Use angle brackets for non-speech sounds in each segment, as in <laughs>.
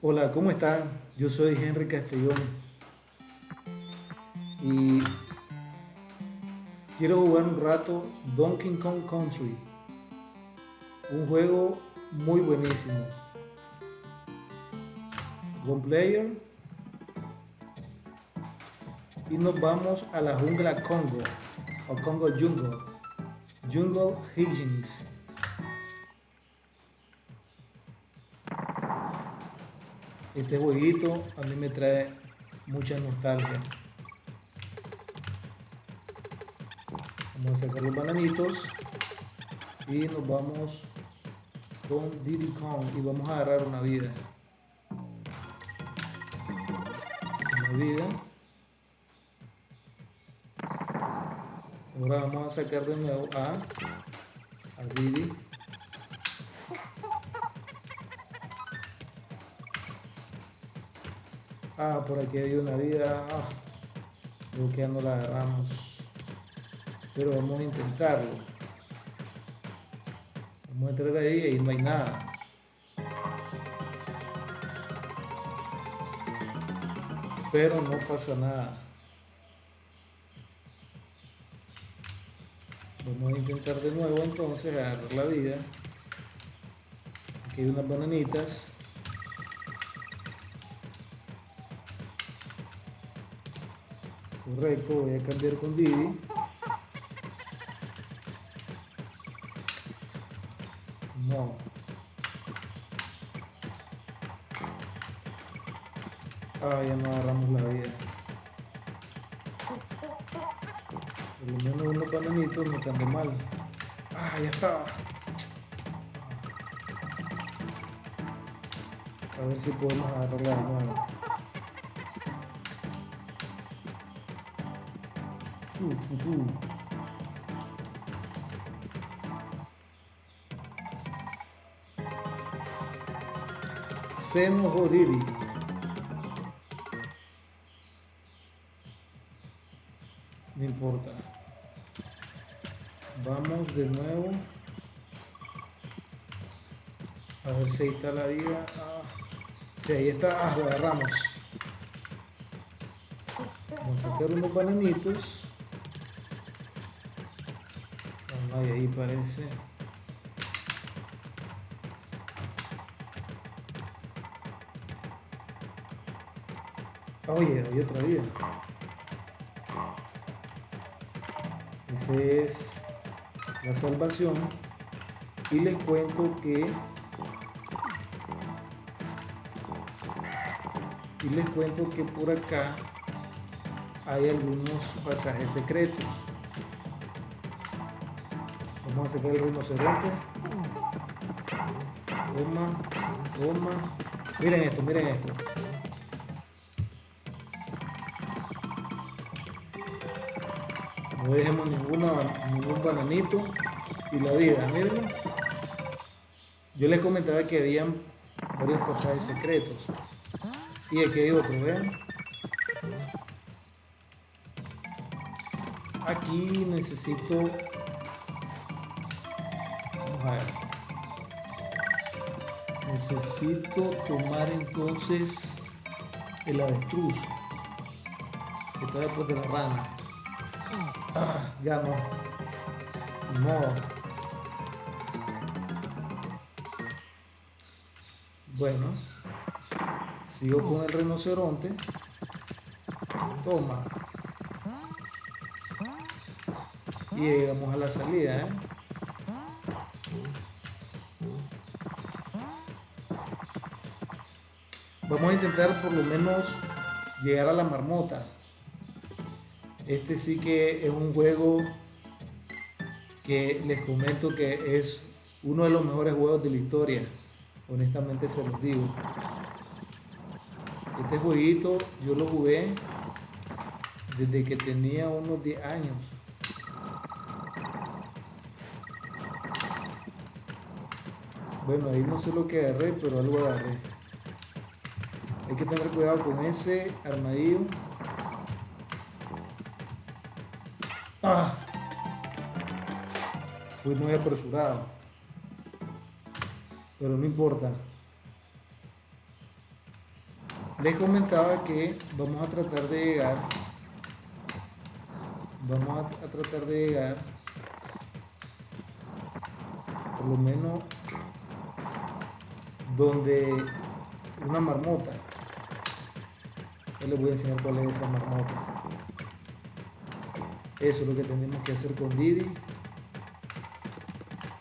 Hola, ¿cómo están? Yo soy Henry Castellón y quiero jugar un rato Donkey Kong Country, un juego muy buenísimo. One player y nos vamos a la jungla Congo o Congo Jungle, Jungle Higgins. Este jueguito a mí me trae mucha nostalgia. Vamos a sacar los bananitos y nos vamos con Diddy Kong y vamos a agarrar una vida. Una vida. Ahora vamos a sacar de nuevo a, a Diddy. Ah, por aquí hay una vida. Ah, creo que no la agarramos. Pero vamos a intentarlo. Vamos a entrar ahí y no hay nada. Pero no pasa nada. Vamos a intentar de nuevo entonces agarrar la vida. Aquí hay unas bananitas. Correcto, voy a cambiar con Didi. No. Ah, ya no agarramos la vida. Por lo menos unos bananitos no están mal. Ah, ya está. A ver si podemos agarrarla de nuevo. Seno. No importa. Vamos de nuevo. A ver si ahí está la vida. Ah, sí, ahí está. Ah, agarramos. Vamos a sacar unos bananitos. Ah, y ahí parece. Oye, hay otra vida. Esa es la salvación. Y les cuento que y les cuento que por acá hay algunos pasajes secretos. Vamos a sacar el rinoceronte. Toma, toma. Miren esto, miren esto. No dejemos ninguna, ningún bananito y la vida, miren. Yo les comentaba que habían varios pasajes secretos. Y aquí hay otro, vean. Aquí necesito... Necesito tomar entonces el avestruz. Que está después de la rana. Ah, ya no. No. Bueno. Sigo con el rinoceronte. Toma. Y llegamos a la salida, ¿eh? Vamos a intentar por lo menos llegar a la marmota. Este sí que es un juego que les comento que es uno de los mejores juegos de la historia. Honestamente se los digo. Este jueguito yo lo jugué desde que tenía unos 10 años. Bueno, ahí no sé lo que agarré, pero algo agarré. Hay que tener cuidado con ese armadillo. Ah. Fui muy apresurado. Pero no importa. les comentaba que vamos a tratar de llegar vamos a, a tratar de llegar por lo menos donde una marmota les voy a enseñar cuál es esa marmota. Eso es lo que tenemos que hacer con Didi.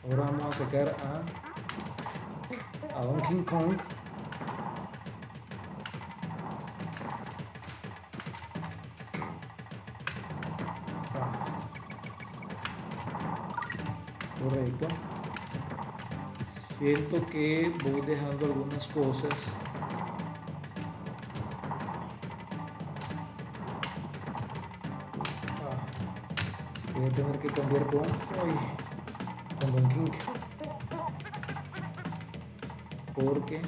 Ahora vamos a sacar a a Donkey Kong. Correcto. Siento que voy dejando algunas cosas voy a tener que cambiar con, con Don King porque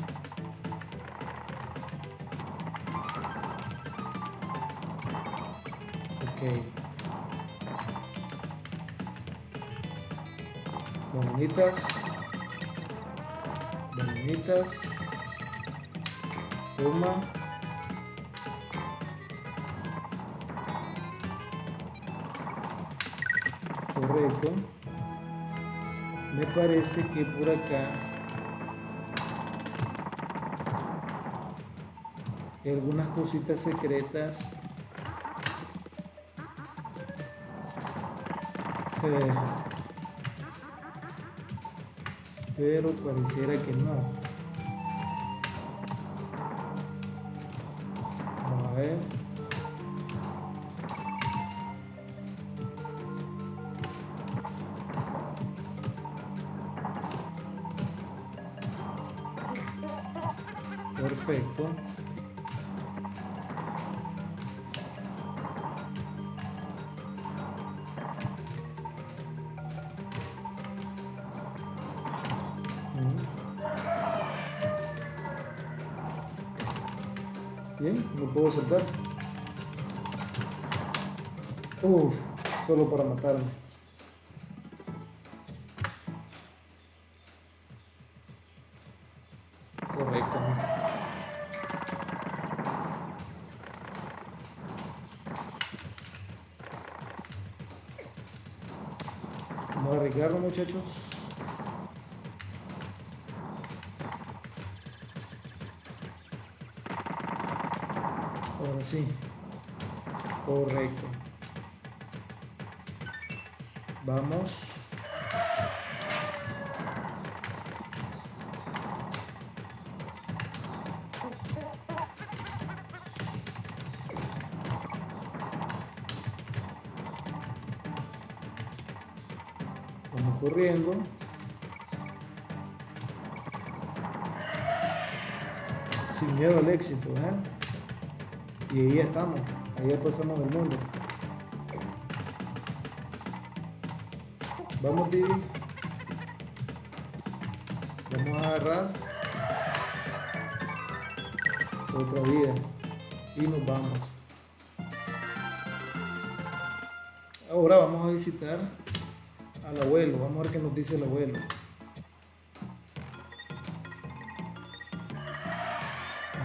ok Bananitas. Bananitas. Toma. Me parece que por acá hay algunas cositas secretas. Eh, pero pareciera que no. Bien, no puedo saltar. Uf, solo para matarme. Correcto. Vamos a arriesgarlo muchachos. Ahora sí. Correcto. Vamos. Vamos corriendo. Sin miedo al éxito, ¿eh? Y ahí estamos, ahí ya pasamos el mundo. Vamos, Didi. Vamos a agarrar otra vida y nos vamos. Ahora vamos a visitar al abuelo. Vamos a ver qué nos dice el abuelo.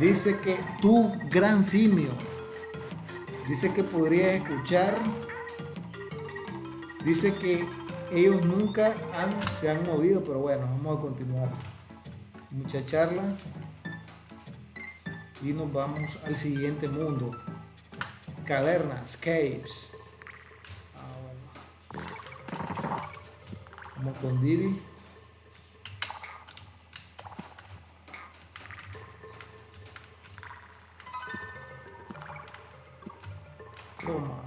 Dice que tu gran simio. Dice que podrías escuchar. Dice que ellos nunca han, se han movido, pero bueno, vamos a continuar. Mucha charla. Y nos vamos al siguiente mundo. Cavernas, caves. Ah. Vamos con Didi. Toma.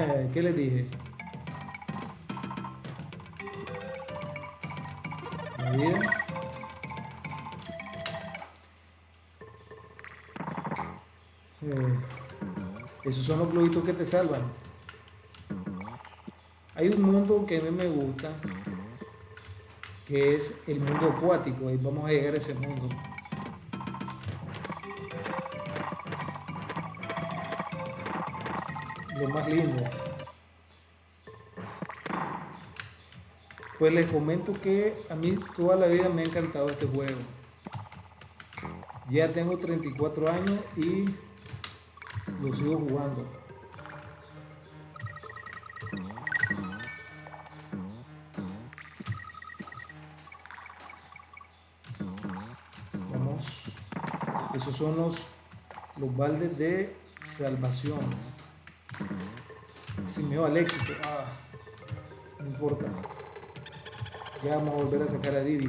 Eh, ¿Qué le dije? Bien. Eh, esos son los globitos que te salvan. Hay un mundo que a mí me gusta, que es el mundo acuático, y vamos a llegar a ese mundo. Lo más lindo. Pues les comento que a mí toda la vida me ha encantado este juego. Ya tengo 34 años y lo sigo jugando. Vamos. Esos son los, los baldes de salvación. Si me va al éxito. Ah, no importa. Ya vamos a volver a sacar a Didi.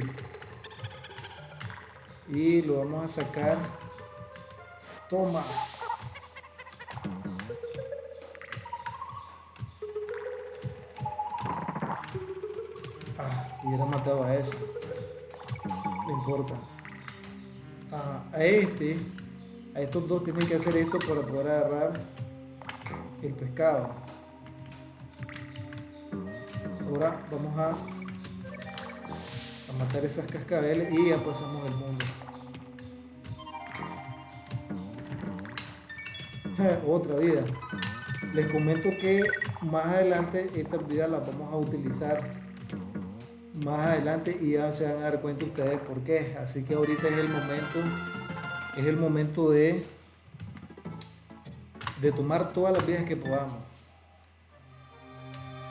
Y lo vamos a sacar. Toma. Ah, hubiera matado a ese. No importa. Ah, a este, a estos dos tienen que hacer esto para poder agarrar el pescado. Ahora vamos a matar esas cascabeles y ya pasamos el mundo. <laughs> Otra vida. Les comento que más adelante estas vidas las vamos a utilizar más adelante y ya se van a dar cuenta ustedes por qué. Así que ahorita es el momento, es el momento de, de tomar todas las vidas que podamos.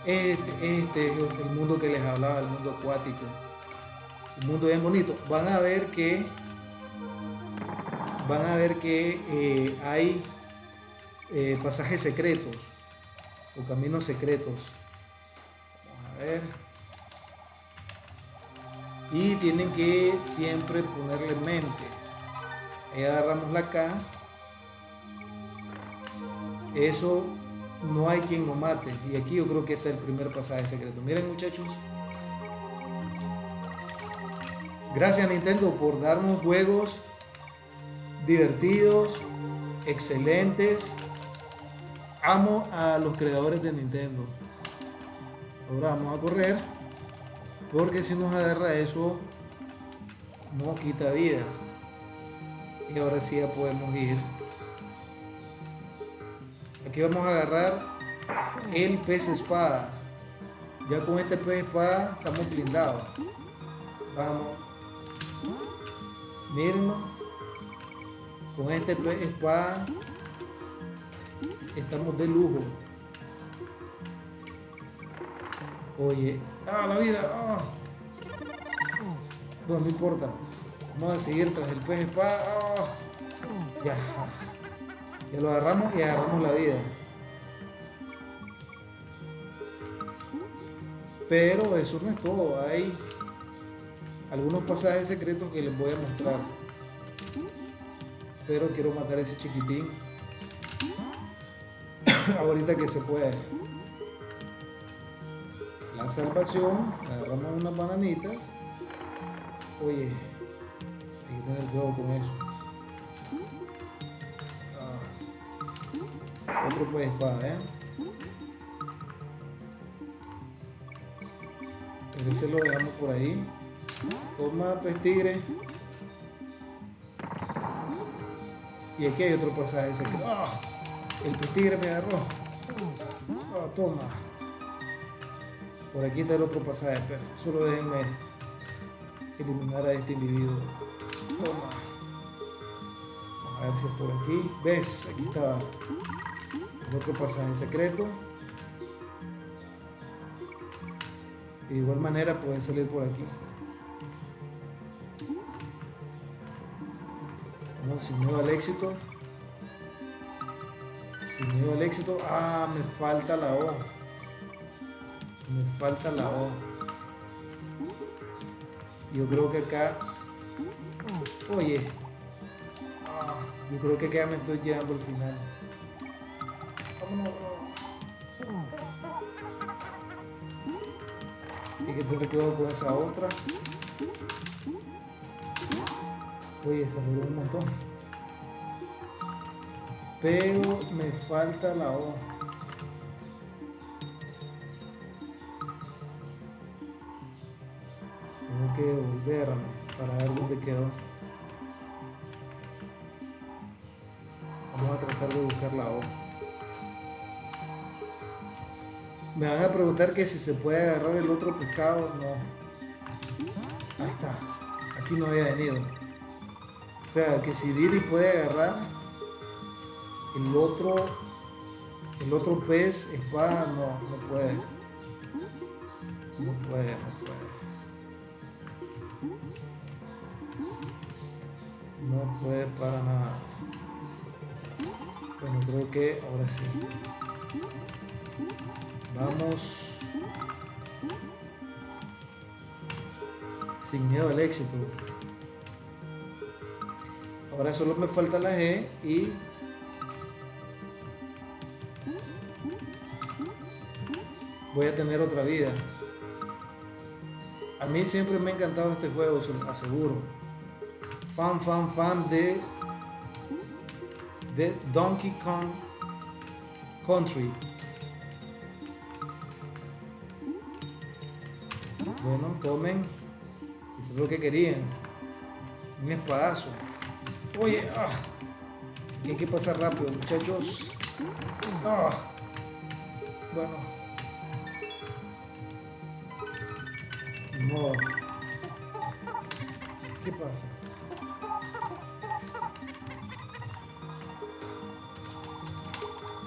Este, este es el mundo que les hablaba, el mundo acuático un mundo bien bonito. Van a ver que van a ver que eh, hay eh, pasajes secretos o caminos secretos. Y tienen que siempre ponerle en mente. Ahí agarramos la K. Eso no hay quien lo mate. Y aquí yo creo que este es el primer pasaje secreto. Miren muchachos. Gracias Nintendo por darnos juegos divertidos, excelentes. Amo a los creadores de Nintendo. Ahora vamos a correr. Porque si nos agarra eso, nos quita vida. Y ahora sí ya podemos ir. Aquí vamos a agarrar el pez espada. Ya con este pez espada estamos blindados. Vamos. Con este espada estamos de lujo. Oye, ah, la vida, ah. No, no importa. Vamos a seguir tras el pez espada. Ah. Ya. Ya lo agarramos y agarramos la vida. Pero eso no es todo. Hay algunos pasajes secretos que les voy a mostrar. Pero quiero matar a ese chiquitín. <coughs> Ahorita que se puede. La salvación. Agarramos unas bananitas. Oye, hay que tener cuidado con eso. Ah. Otro pues espada, ¿eh? Ese lo dejamos por ahí. Toma, pues tigre. Y aquí hay otro pasaje ¡Ah! El pez tigre me agarró. ¡Ah, toma. Por aquí está el otro pasaje, pero solo déjenme eliminar a este individuo. Toma. A ver si es por aquí. ¿Ves? Aquí está el otro pasaje secreto. De igual manera pueden salir por aquí. sin miedo al éxito. Sin miedo al éxito. Ah, me falta la O. Me falta la O. Yo creo que acá... Oye. Ah, yo creo que acá me estoy llegando al final. Hay que tener cuidado con esa otra. Oye, se me un montón pero me falta la O. Tengo que volver para ver dónde quedó. Me van a preguntar que si se puede agarrar el otro pescado. No. Ahí está. Aquí no había venido. O sea, que si Didi puede agarrar el otro el otro pez espada no, no puede. No puede, no puede. No puede para nada. Bueno, creo que ahora sí. Vamos. Sin miedo al éxito. Ahora solo me falta la G y voy a tener otra vida. A mí siempre me ha encantado este juego, se lo aseguro. Fan, fan, fan de, de Donkey Kong Country. Bueno, tomen. Eso es lo que querían. Un espadazo. Oye, ah, hay que pasar rápido, muchachos. Ah, bueno. No. ¿Qué pasa?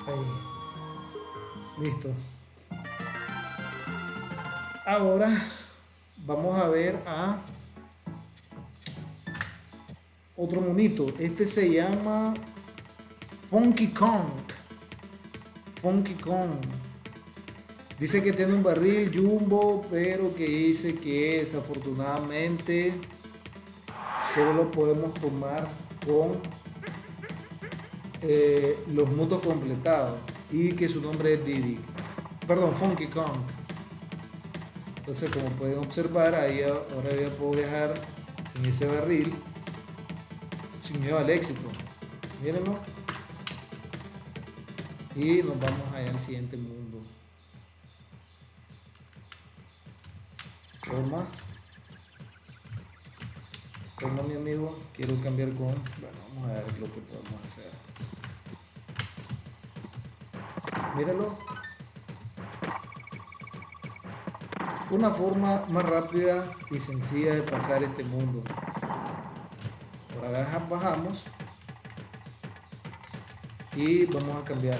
Ahí. Listo. Ahora vamos a ver a otro monito. Este se llama Funky Kong. Funky Kong. Dice que tiene un barril jumbo, pero que dice que desafortunadamente solo lo podemos tomar con eh, los mundos completados y que su nombre es Didi. Perdón, Funky Kong. Entonces, como pueden observar, ahí ahora ya puedo viajar en ese barril sin miedo al éxito. Mírenlo. Y nos vamos allá al siguiente mundo. Toma. Toma mi amigo. Quiero cambiar con... Bueno, vamos a ver lo que podemos hacer. Míralo. Una forma más rápida y sencilla de pasar este mundo. Ahora bajamos. Y vamos a cambiar.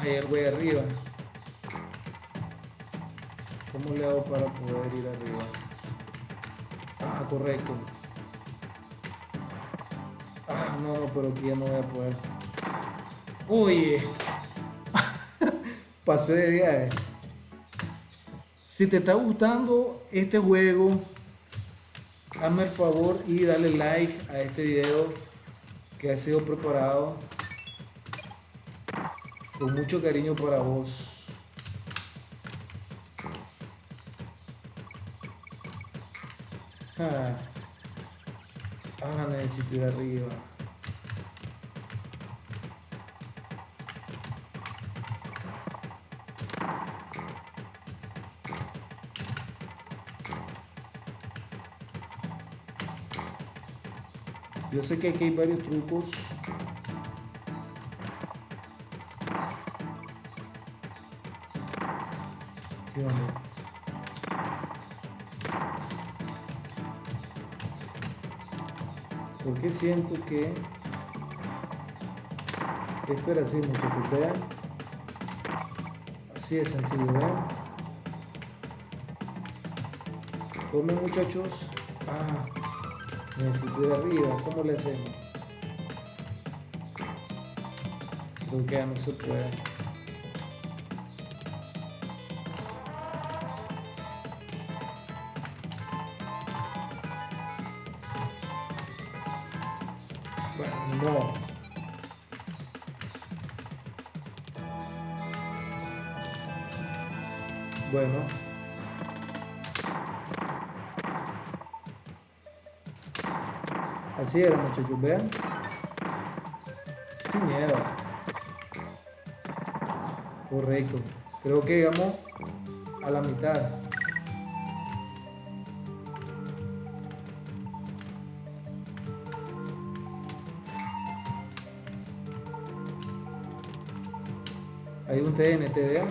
Hay el arriba. ¿Cómo le hago para poder ir arriba? Ah, correcto. Ah, no, no, pero aquí ya no voy a poder. Oye. Pasé de viaje. Si te está gustando este juego, hazme el favor y dale like a este video que ha sido preparado con mucho cariño para vos. Ah, necesito ir arriba. Yo sé que aquí hay varios trucos. Porque siento que espera así muchachos vean así de sencillo vean comen muchachos. Ah necesito ir arriba ¿cómo le hacemos? creo que ya no se puede No. Bueno. Así era, muchachos, vean. Sin miedo. Correcto. Creo que llegamos a la mitad. Hay un TNT, vean.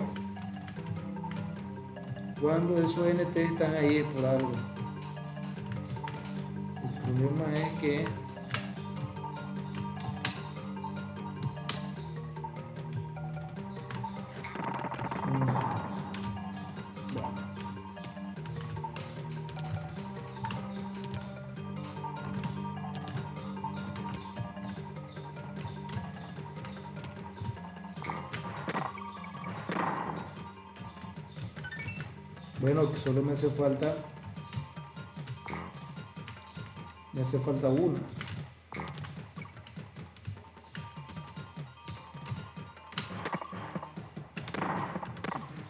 Cuando esos NT están ahí es por algo. Problema es que Bueno, solo me hace falta. Me hace falta una.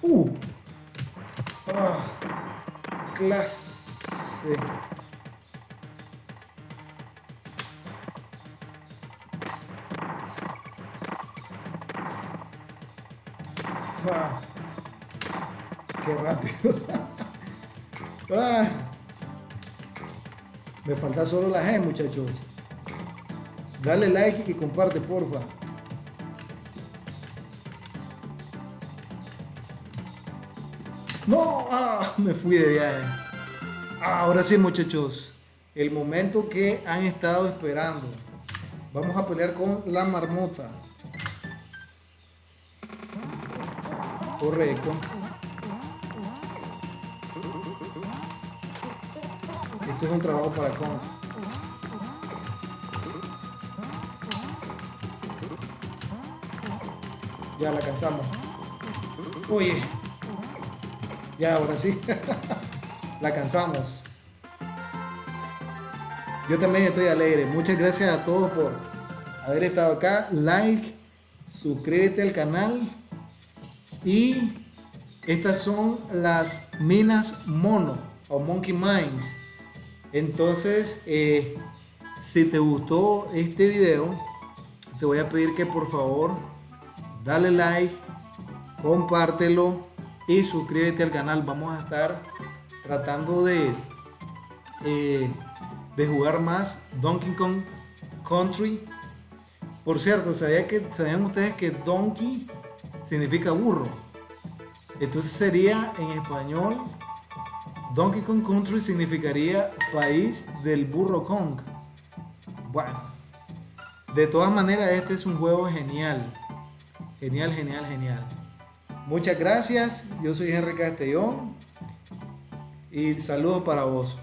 Uh. Ah, clase. Ah. Qué rápido. <laughs> Ah. Me falta solo la G, muchachos. Dale like y comparte, porfa. No, ah, me fui de viaje. Ah, ahora sí, muchachos. El momento que han estado esperando. Vamos a pelear con la marmota. Correcto. Esto es un trabajo para con. Ya la cansamos. Oye. Ya, ahora sí. <laughs> la cansamos. Yo también estoy alegre. Muchas gracias a todos por haber estado acá. Like, suscríbete al canal. Y estas son las minas mono o monkey mines. Entonces, eh, si te gustó este video, te voy a pedir que por favor dale like, compártelo y suscríbete al canal. Vamos a estar tratando de, eh, de jugar más Donkey Kong Country. Por cierto, ¿sabía que, ¿sabían ustedes que Donkey significa burro? Entonces sería en español Donkey Kong Country significaría país del burro Kong. Bueno, de todas maneras este es un juego genial. Genial, genial, genial. Muchas gracias. Yo soy Henry Castellón y saludos para vos.